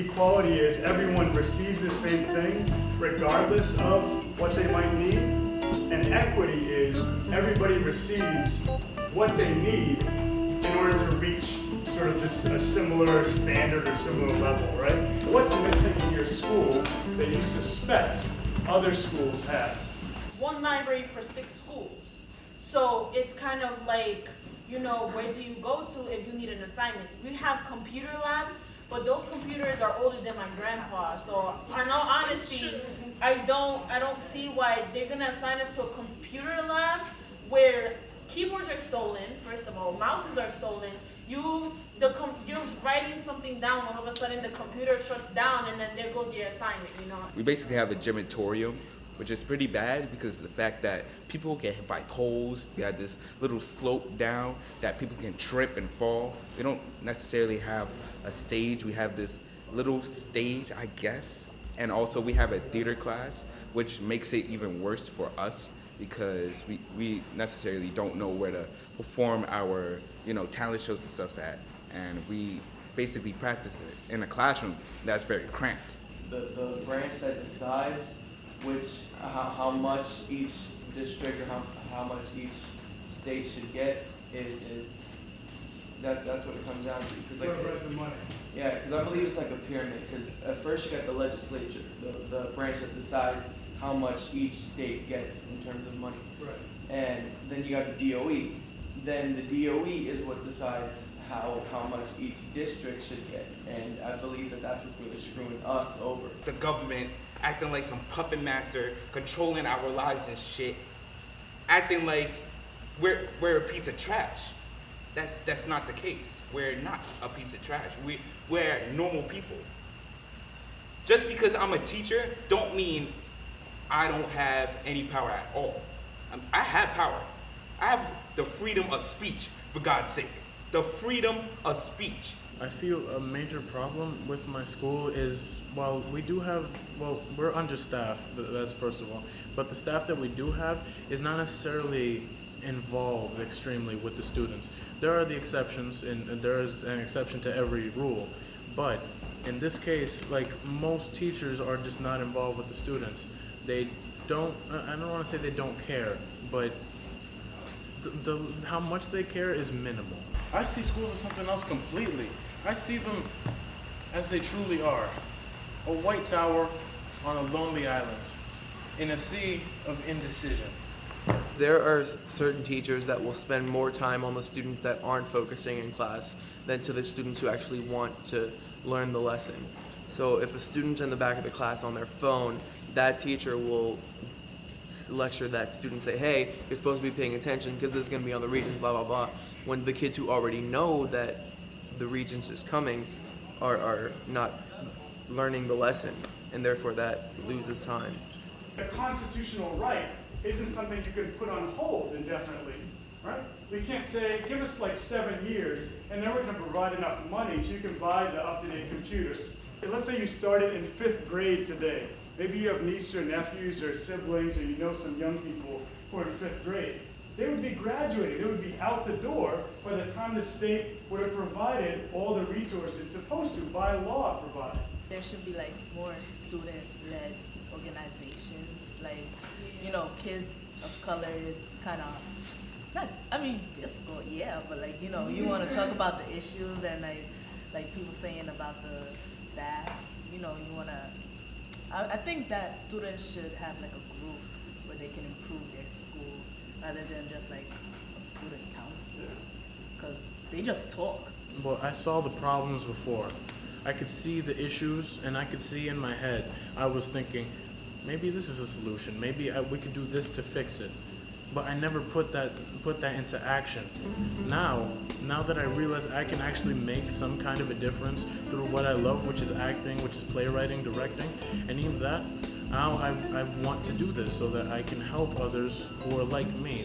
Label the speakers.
Speaker 1: equality is everyone receives the same thing regardless of what they might need. And equity is everybody receives what they need in order to reach sort of this a similar standard or similar level, right? What's missing in your school that you suspect other schools have?
Speaker 2: One library for six schools. So it's kind of like, you know, where do you go to if you need an assignment? We have computer labs, but those computers are older than my grandpa. So in all honesty, I don't I don't see why they're gonna assign us to a computer lab where keyboards are stolen, first of all, mouses are stolen. You the com- you're writing something down, all of a sudden the computer shuts down and then there goes your assignment, you know.
Speaker 3: We basically have a gymatorium, which is pretty bad because the fact that people get hit by poles. We have this little slope down that people can trip and fall. They don't necessarily have a stage. We have this little stage, I guess. And also we have a theater class, which makes it even worse for us because we, we necessarily don't know where to perform our, you know, talent shows and stuff at. And we basically practice it in a classroom that's very cramped.
Speaker 4: the, the branch that decides which, uh, how, how much each district or how, how much each state should get is, is, that, that's what it comes down to. 'Cause like,
Speaker 1: Whoever has the money.
Speaker 4: yeah, because I believe it's like a pyramid, because at first you got the legislature, the, the branch that decides how much each state gets in terms of money.
Speaker 1: Right.
Speaker 4: And then you got the DOE. Then the DOE is what decides how, how much each district should get. And I believe that that's what's really screwing us over.
Speaker 5: the government acting like some puppet master, controlling our lives and shit, acting like we're we're a piece of trash. That's that's not the case. We're not a piece of trash. We we're normal people. Just because I'm a teacher, don't mean I don't have any power at all. I have power. I have the freedom of speech, for God's sake. The freedom of speech.
Speaker 6: I feel a major problem with my school is while we do have well we're understaffed that's first of all. But the staff that we do have is not necessarily involved extremely with the students. There are the exceptions and, there is an exception to every rule. But in this case like most teachers are just not involved with the students. They don't I don't want to say they don't care but the, the how much they care is minimal. I see schools as something else completely. I see them as they truly are. A white tower on a lonely island in a sea of indecision.
Speaker 4: There are certain teachers that will spend more time on the students that aren't focusing in class than to the students who actually want to learn the lesson. So if a student's in the back of the class on their phone, that teacher will s- lecture that students say, hey, you're supposed to be paying attention because this is going to be on the Regents, blah, blah, blah. When the kids who already know that the Regents is coming are, are not learning the lesson, and therefore that loses time.
Speaker 1: A constitutional right isn't something you can put on hold indefinitely, right? We can't say, give us like seven years, and then we're gonna provide enough money so you can buy the up-to-date computers. Let's say you started in fifth grade today. Maybe you have nieces or nephews or siblings, or you know some young people who are in fifth grade. They would be graduating, they would be out the door by the time the state would have provided all the resources it's supposed to, by law provide.
Speaker 7: there should be like more student-led organizations like you know kids of color is kind of not i mean difficult yeah but like you know you want to talk about the issues and like like people saying about the staff you know you want to I, I think that students should have like a group where they can improve their school rather than just like a student council because they just talk
Speaker 6: But I saw the problems before. I could see the issues, and I could see in my head. I was thinking, maybe this is a solution. Maybe I, we could do this to fix it. But I never put that put that into action. Now, now that I realize I can actually make some kind of a difference through what I love, which is acting, which is playwriting, directing, any of that, now I, I want to do this so that I can help others who are like me.